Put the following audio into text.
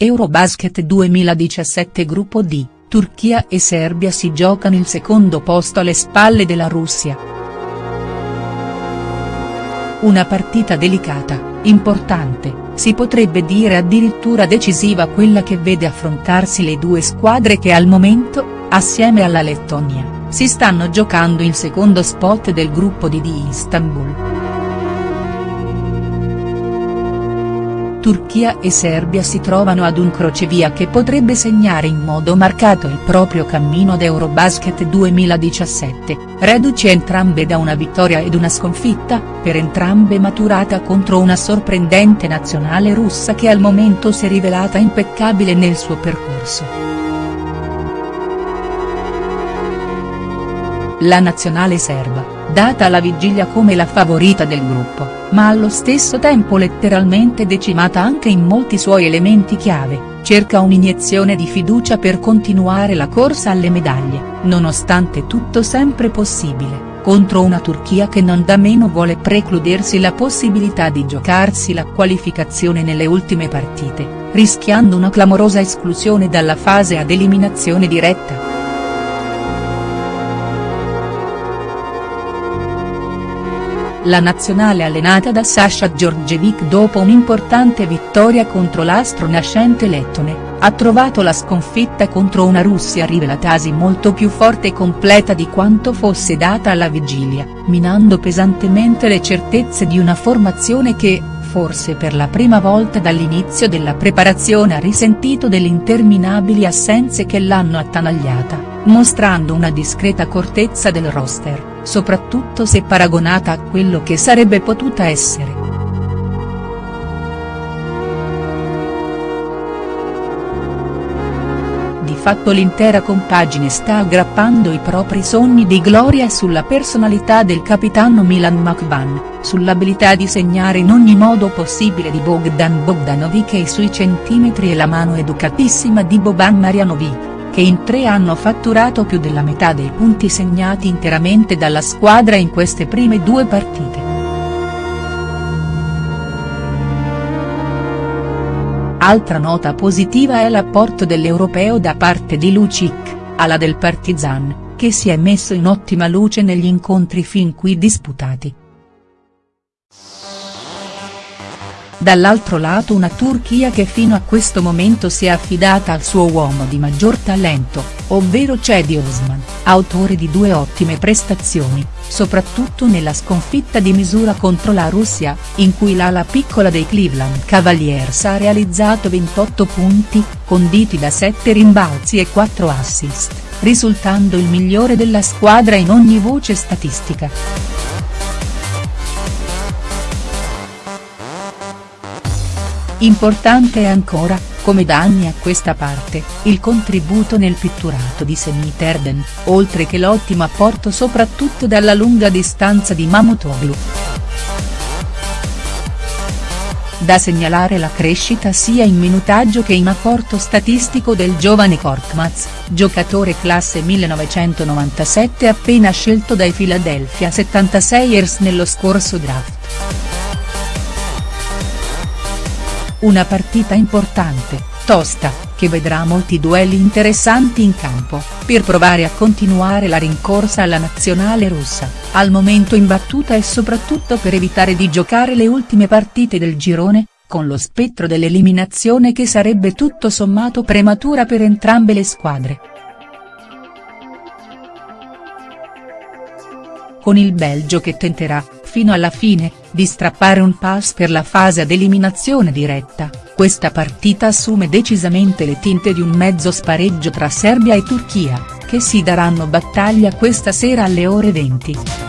Eurobasket 2017 Gruppo D, Turchia e Serbia si giocano il secondo posto alle spalle della Russia. Una partita delicata, importante, si potrebbe dire addirittura decisiva quella che vede affrontarsi le due squadre che al momento, assieme alla Lettonia, si stanno giocando il secondo spot del gruppo D di Istanbul. Turchia e Serbia si trovano ad un crocevia che potrebbe segnare in modo marcato il proprio cammino ad Eurobasket 2017, reduci entrambe da una vittoria ed una sconfitta, per entrambe maturata contro una sorprendente nazionale russa che al momento si è rivelata impeccabile nel suo percorso. La nazionale serba, data alla vigilia come la favorita del gruppo, ma allo stesso tempo letteralmente decimata anche in molti suoi elementi chiave, cerca un'iniezione di fiducia per continuare la corsa alle medaglie, nonostante tutto sempre possibile, contro una Turchia che non da meno vuole precludersi la possibilità di giocarsi la qualificazione nelle ultime partite, rischiando una clamorosa esclusione dalla fase ad eliminazione diretta. La nazionale allenata da Sasha Djordjevic dopo un'importante vittoria contro l'astro nascente lettone, ha trovato la sconfitta contro una Russia rivelatasi molto più forte e completa di quanto fosse data alla vigilia, minando pesantemente le certezze di una formazione che, forse per la prima volta dall'inizio della preparazione ha risentito delle interminabili assenze che l'hanno attanagliata, mostrando una discreta accortezza del roster soprattutto se paragonata a quello che sarebbe potuta essere. Di fatto l'intera compagine sta aggrappando i propri sogni di gloria sulla personalità del capitano Milan McVan, sull'abilità di segnare in ogni modo possibile di Bogdan Bogdanovic e sui centimetri e la mano educatissima di Boban Marjanovic che in tre hanno fatturato più della metà dei punti segnati interamente dalla squadra in queste prime due partite. Altra nota positiva è l'apporto dell'europeo da parte di Lucic, ala del Partizan, che si è messo in ottima luce negli incontri fin qui disputati. Dall'altro lato una Turchia che fino a questo momento si è affidata al suo uomo di maggior talento, ovvero Cedi Osman, autore di due ottime prestazioni, soprattutto nella sconfitta di misura contro la Russia, in cui l'ala piccola dei Cleveland Cavaliers ha realizzato 28 punti, conditi da 7 rimbalzi e 4 assist, risultando il migliore della squadra in ogni voce statistica. Importante è ancora, come da anni a questa parte, il contributo nel pitturato di Semit Erden, oltre che l'ottimo apporto soprattutto dalla lunga distanza di Mamutoglu. Da segnalare la crescita sia in minutaggio che in apporto statistico del giovane Korkmaz, giocatore classe 1997 appena scelto dai Philadelphia 76ers nello scorso draft. Una partita importante, tosta, che vedrà molti duelli interessanti in campo, per provare a continuare la rincorsa alla nazionale russa, al momento imbattuta e soprattutto per evitare di giocare le ultime partite del girone, con lo spettro dell'eliminazione che sarebbe tutto sommato prematura per entrambe le squadre. Con il Belgio che tenterà, fino alla fine, di strappare un pass per la fase ad eliminazione diretta, questa partita assume decisamente le tinte di un mezzo spareggio tra Serbia e Turchia, che si daranno battaglia questa sera alle ore 20.